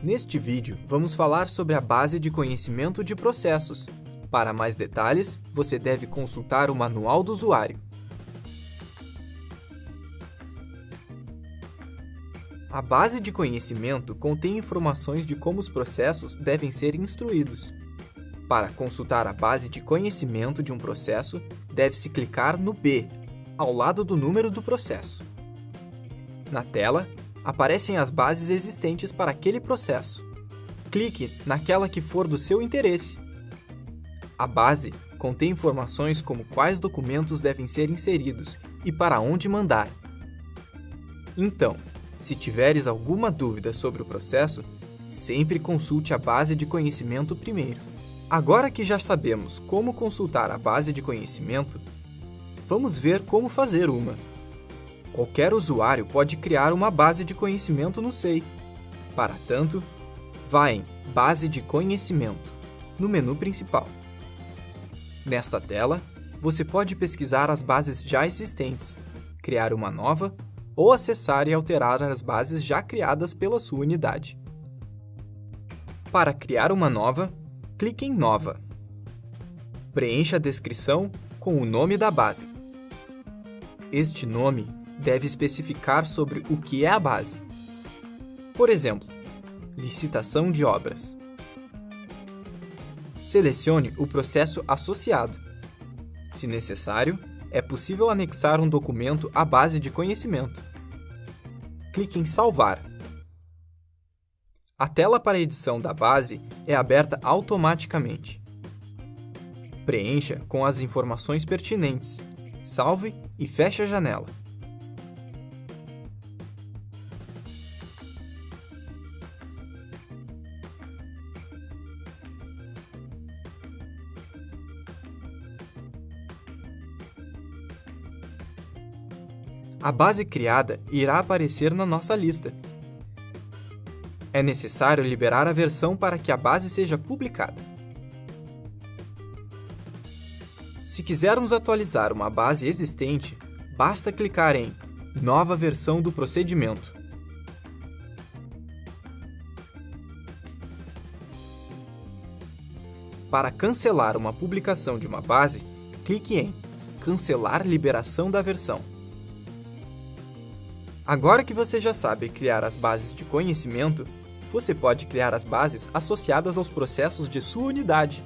Neste vídeo, vamos falar sobre a base de conhecimento de processos. Para mais detalhes, você deve consultar o Manual do Usuário. A base de conhecimento contém informações de como os processos devem ser instruídos. Para consultar a base de conhecimento de um processo, deve-se clicar no B, ao lado do número do processo. Na tela, aparecem as bases existentes para aquele processo. Clique naquela que for do seu interesse. A base contém informações como quais documentos devem ser inseridos e para onde mandar. Então, se tiveres alguma dúvida sobre o processo, sempre consulte a base de conhecimento primeiro. Agora que já sabemos como consultar a base de conhecimento, vamos ver como fazer uma. Qualquer usuário pode criar uma base de conhecimento no SEI. Para tanto, vá em Base de Conhecimento, no menu principal. Nesta tela, você pode pesquisar as bases já existentes, criar uma nova ou acessar e alterar as bases já criadas pela sua unidade. Para criar uma nova, clique em Nova. Preencha a descrição com o nome da base. Este nome deve especificar sobre o que é a base. Por exemplo, licitação de obras. Selecione o processo associado. Se necessário, é possível anexar um documento à base de conhecimento. Clique em Salvar. A tela para edição da base é aberta automaticamente. Preencha com as informações pertinentes, salve e feche a janela. A base criada irá aparecer na nossa lista. É necessário liberar a versão para que a base seja publicada. Se quisermos atualizar uma base existente, basta clicar em Nova versão do procedimento. Para cancelar uma publicação de uma base, clique em Cancelar liberação da versão. Agora que você já sabe criar as bases de conhecimento, você pode criar as bases associadas aos processos de sua unidade.